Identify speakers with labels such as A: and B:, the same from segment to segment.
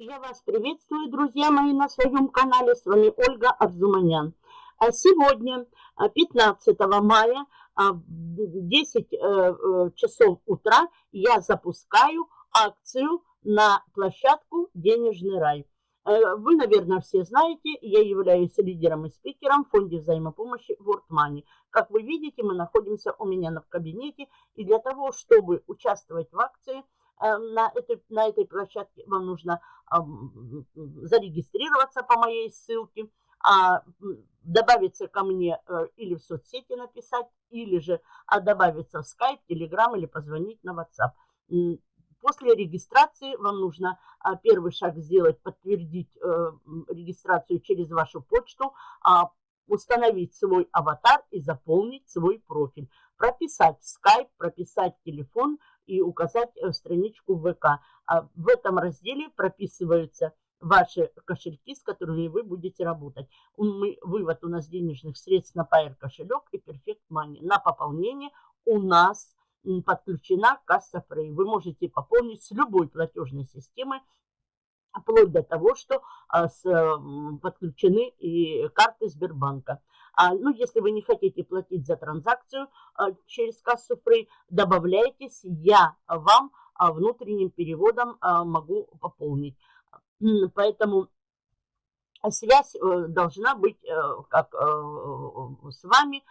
A: Я вас приветствую, друзья мои, на своем канале. С вами Ольга Арзуманян. А сегодня, 15 а, мая, а, в 10 э, э, часов утра, я запускаю акцию на площадку «Денежный рай». Э, вы, наверное, все знаете, я являюсь лидером и спикером в фонде взаимопомощи World Money. Как вы видите, мы находимся у меня в кабинете. И для того, чтобы участвовать в акции – на этой, на этой площадке вам нужно зарегистрироваться по моей ссылке, а добавиться ко мне э, или в соцсети написать, или же а добавиться в Skype, Telegram или позвонить на WhatsApp. После регистрации вам нужно а, первый шаг сделать, подтвердить э, регистрацию через вашу почту, установить свой аватар и заполнить свой профиль. Прописать Skype, прописать телефон, и указать э, страничку ВК. А в этом разделе прописываются ваши кошельки, с которыми вы будете работать. Мы, вывод у нас денежных средств на Pair кошелек и Perfect Money. На пополнение у нас подключена касса Frey. Вы можете пополнить с любой платежной системой, вплоть до того, что а, подключены и карты Сбербанка. А, ну, если вы не хотите платить за транзакцию а, через кассу Free, добавляйтесь, я вам а, внутренним переводом а, могу пополнить. Поэтому связь э, должна быть э, как э, с вами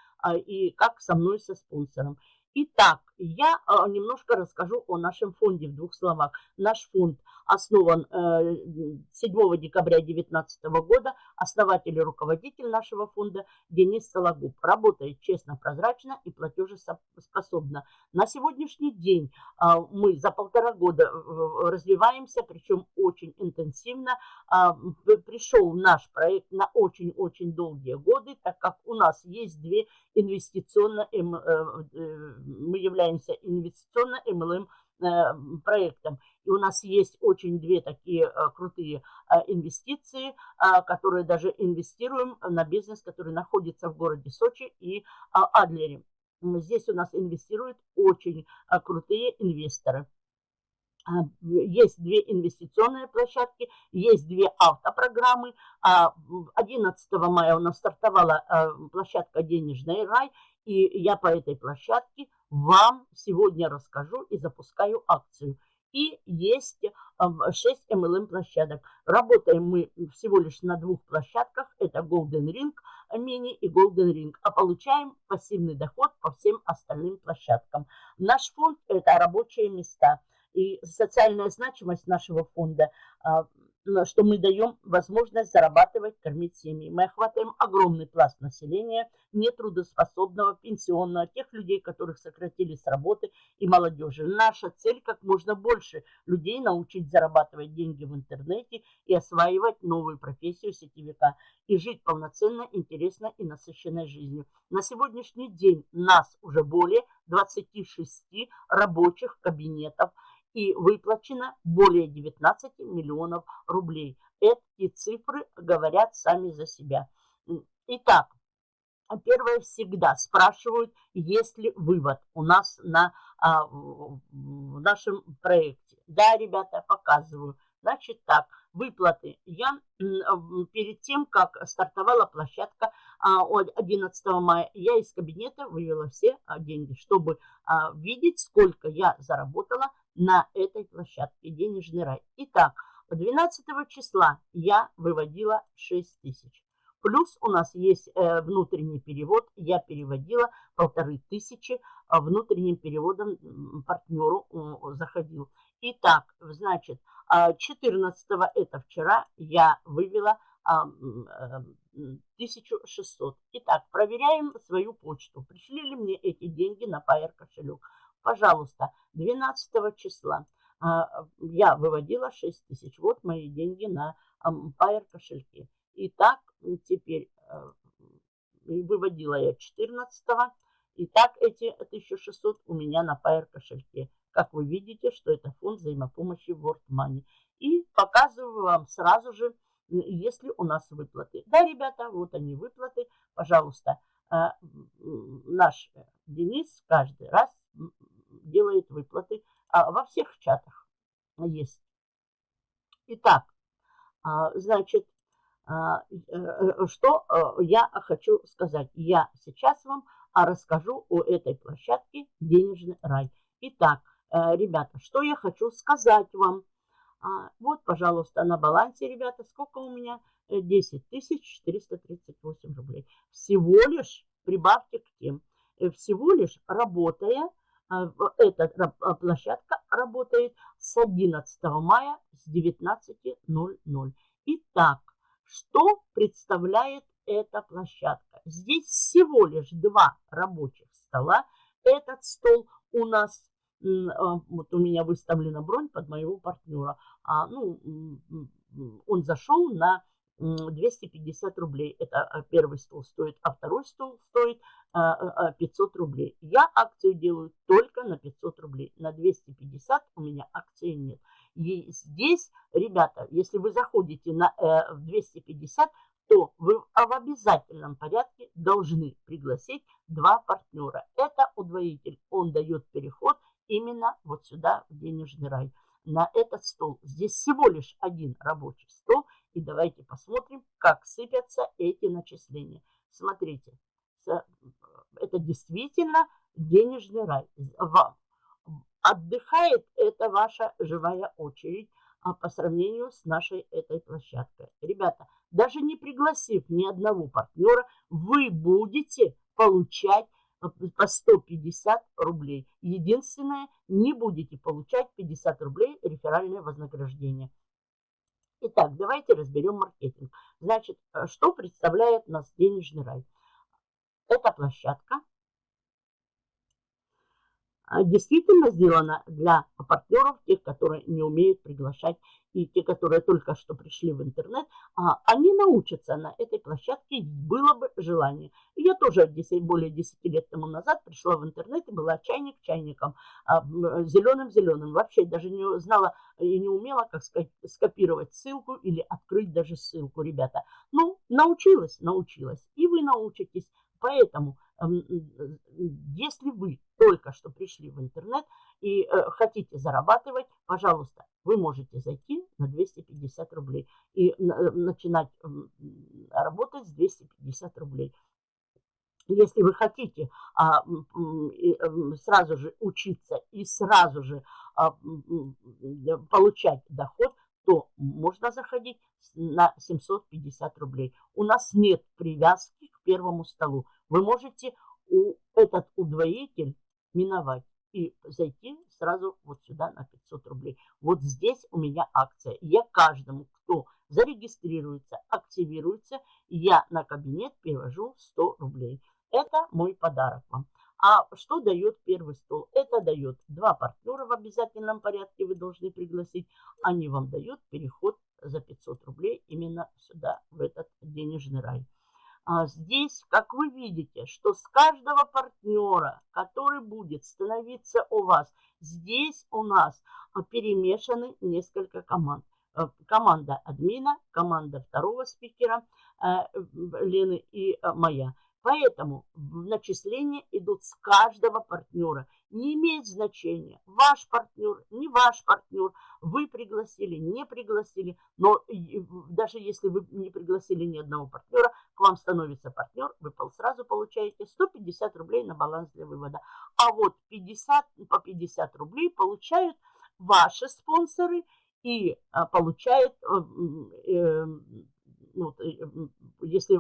A: и как со мной, со спонсором. Итак, я а, немножко расскажу о нашем фонде в двух словах. Наш фонд основан 7 э, декабря 2019 года. Основатель и руководитель нашего фонда Денис Сологуб. Работает честно, прозрачно и платежеспособно. На сегодняшний день а, мы за полтора года э, развиваемся, причем очень интенсивно. А, пришел наш проект на очень-очень долгие годы, так как у нас есть две инвестиционно эм, э, мы являемся инвестиционно MLM э, проектом. И у нас есть очень две такие э, крутые э, инвестиции, которые даже инвестируем на бизнес, который находится в городе Сочи и Адлере. Здесь у нас инвестируют очень крутые инвесторы. Есть две инвестиционные площадки, есть две автопрограммы. 11 мая у нас стартовала площадка «Денежный рай», и я по этой площадке вам сегодня расскажу и запускаю акцию. И есть 6 MLM площадок. Работаем мы всего лишь на двух площадках. Это Golden Ring Mini и Golden Ring. А получаем пассивный доход по всем остальным площадкам. Наш фонд – это рабочие места. И социальная значимость нашего фонда а, что мы даем возможность зарабатывать, кормить семьи. Мы охватываем огромный пласт населения, нетрудоспособного, пенсионного, тех людей, которых сократили с работы и молодежи. Наша цель как можно больше людей научить зарабатывать деньги в интернете и осваивать новую профессию сетевика и жить полноценно, интересно и насыщенной жизнью. На сегодняшний день нас уже более 26 рабочих кабинетов – и выплачено более 19 миллионов рублей. Эти цифры говорят сами за себя. Итак, первое всегда спрашивают, есть ли вывод у нас на, а, в нашем проекте. Да, ребята, показываю. Значит так, выплаты. Я перед тем, как стартовала площадка 11 а, мая, я из кабинета вывела все а, деньги, чтобы видеть, сколько я заработала на этой площадке «Денежный рай». Итак, 12 числа я выводила 6 тысяч. Плюс у нас есть э, внутренний перевод. Я переводила полторы тысячи э, внутренним переводом партнеру э, заходил. Итак, значит, 14 это вчера я вывела 1600. Итак, проверяем свою почту. Пришли ли мне эти деньги на Pair кошелек. Пожалуйста, 12 числа а, я выводила 6 тысяч. Вот мои деньги на Pair кошельке. Итак, теперь э, выводила я 14 -го. Итак, эти 1600 у меня на Pair кошельке. Как вы видите, что это фонд взаимопомощи World Money. И показываю вам сразу же, если у нас выплаты. Да, ребята, вот они выплаты. Пожалуйста, а, наш Денис каждый раз делает выплаты. А во всех чатах есть. Итак, Значит, что я хочу сказать? Я сейчас вам расскажу о этой площадке «Денежный рай». Итак, ребята, что я хочу сказать вам – а, вот, пожалуйста, на балансе, ребята, сколько у меня? 10 э, 438 рублей. Всего лишь, прибавьте к тем, э, всего лишь работая, а, эта а, площадка работает с 11 мая с 19.00. Итак, что представляет эта площадка? Здесь всего лишь два рабочих стола. Этот стол у нас а, вот у меня выставлена бронь под моего партнера. А, ну, он зашел на 250 рублей. Это а, первый стол стоит, а второй стол стоит 500 рублей. Я акцию делаю только на 500 рублей. На 250 у меня акции нет. И здесь, ребята, если вы заходите на э, 250, то вы в обязательном порядке должны пригласить два партнера. Это удвоитель. Он дает переход именно вот сюда, в денежный рай, на этот стол. Здесь всего лишь один рабочий стол. И давайте посмотрим, как сыпятся эти начисления. Смотрите, это действительно денежный рай. Отдыхает это ваша живая очередь а по сравнению с нашей этой площадкой. Ребята, даже не пригласив ни одного партнера, вы будете получать по 150 рублей. Единственное, не будете получать 50 рублей реферальное вознаграждение. Итак, давайте разберем маркетинг. Значит, э, что представляет нас денежный рай? Это площадка, действительно сделано для партнеров, тех, которые не умеют приглашать, и те, которые только что пришли в интернет, а, они научатся на этой площадке, было бы желание. Я тоже 10, более 10 лет тому назад пришла в интернет и была чайник чайником, зеленым-зеленым. Вообще даже не знала и не умела, как скопировать ссылку или открыть даже ссылку, ребята. Ну, научилась, научилась. И вы научитесь. Поэтому если вы только что пришли в интернет и э, хотите зарабатывать, пожалуйста, вы можете зайти на 250 рублей и э, начинать работать с 250 рублей. Если вы хотите а, сразу же учиться и сразу же а, получать доход, то можно заходить на 750 рублей. У нас нет привязки к первому столу. Вы можете у, этот удвоитель миновать и зайти сразу вот сюда на 500 рублей. Вот здесь у меня акция. Я каждому, кто зарегистрируется, активируется, я на кабинет перевожу 100 рублей. Это мой подарок вам. А что дает первый стол? Это дает два партнера в обязательном порядке, вы должны пригласить. Они вам дают переход за 500 рублей именно сюда, в этот денежный рай. А здесь, как вы видите, что с каждого партнера, который будет становиться у вас, здесь у нас перемешаны несколько команд. Э, команда админа, команда второго спикера э, Лены и э, моя – Поэтому начисления идут с каждого партнера. Не имеет значения, ваш партнер, не ваш партнер, вы пригласили, не пригласили. Но даже если вы не пригласили ни одного партнера, к вам становится партнер, вы сразу получаете 150 рублей на баланс для вывода. А вот 50, по 50 рублей получают ваши спонсоры и а, получают, э, э, ну, э, если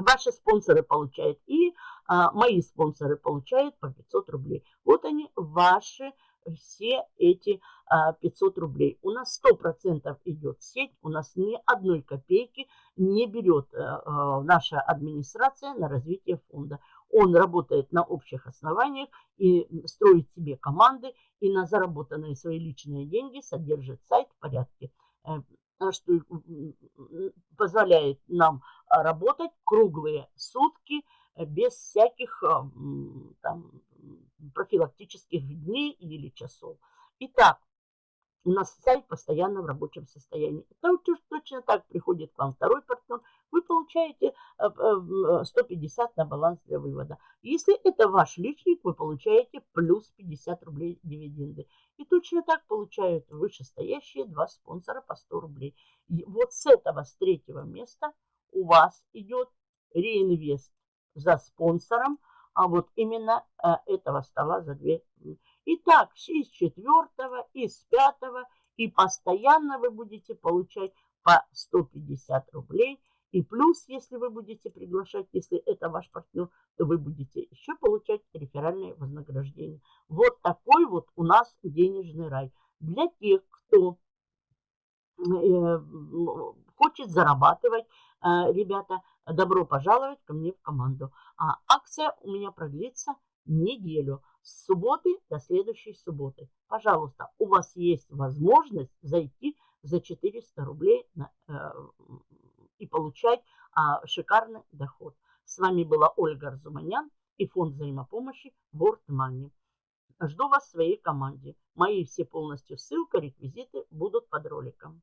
A: Ваши спонсоры получают и а, мои спонсоры получают по 500 рублей. Вот они, ваши все эти а, 500 рублей. У нас 100% идет сеть, у нас ни одной копейки не берет а, а, наша администрация на развитие фонда. Он работает на общих основаниях и строит себе команды, и на заработанные свои личные деньги содержит сайт в порядке. Э, что позволяет нам а, работать круглые сутки э, без всяких а, там, профилактических дней или часов. Итак, у нас сайт постоянно в рабочем состоянии. Это точно так приходит к вам второй партнер, получаете 150 на баланс для вывода. Если это ваш личник, вы получаете плюс 50 рублей дивиденды. И точно так получают вышестоящие два спонсора по 100 рублей. И вот с этого, с третьего места у вас идет реинвест за спонсором, а вот именно э, этого стола за две. Итак, из четвертого, из пятого, и постоянно вы будете получать по 150 рублей. И плюс, если вы будете приглашать, если это ваш партнер, то вы будете еще получать реферальное вознаграждение. Вот такой вот у нас денежный рай. Для тех, кто э, хочет зарабатывать, э, ребята, добро пожаловать ко мне в команду. А акция у меня продлится неделю. С субботы до следующей субботы. Пожалуйста, у вас есть возможность зайти за 400 рублей на, э, получать а, шикарный доход. С вами была Ольга Арзуманян и фонд взаимопомощи World Money. Жду вас в своей команде. Мои все полностью ссылка, реквизиты будут под роликом.